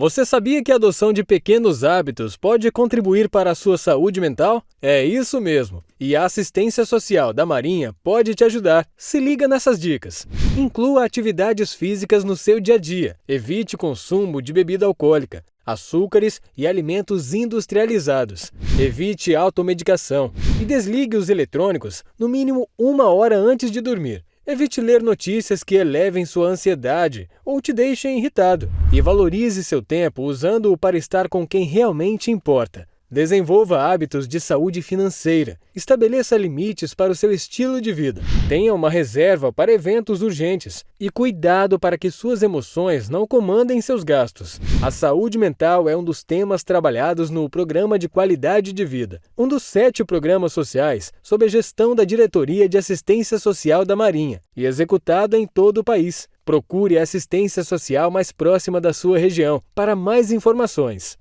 Você sabia que a adoção de pequenos hábitos pode contribuir para a sua saúde mental? É isso mesmo. E a assistência social da Marinha pode te ajudar. Se liga nessas dicas. Inclua atividades físicas no seu dia a dia. Evite consumo de bebida alcoólica, açúcares e alimentos industrializados. Evite automedicação e desligue os eletrônicos no mínimo uma hora antes de dormir. Evite ler notícias que elevem sua ansiedade ou te deixem irritado. E valorize seu tempo usando-o para estar com quem realmente importa. Desenvolva hábitos de saúde financeira. Estabeleça limites para o seu estilo de vida. Tenha uma reserva para eventos urgentes. E cuidado para que suas emoções não comandem seus gastos. A saúde mental é um dos temas trabalhados no Programa de Qualidade de Vida, um dos sete programas sociais sob a gestão da Diretoria de Assistência Social da Marinha e executado em todo o país. Procure a assistência social mais próxima da sua região para mais informações.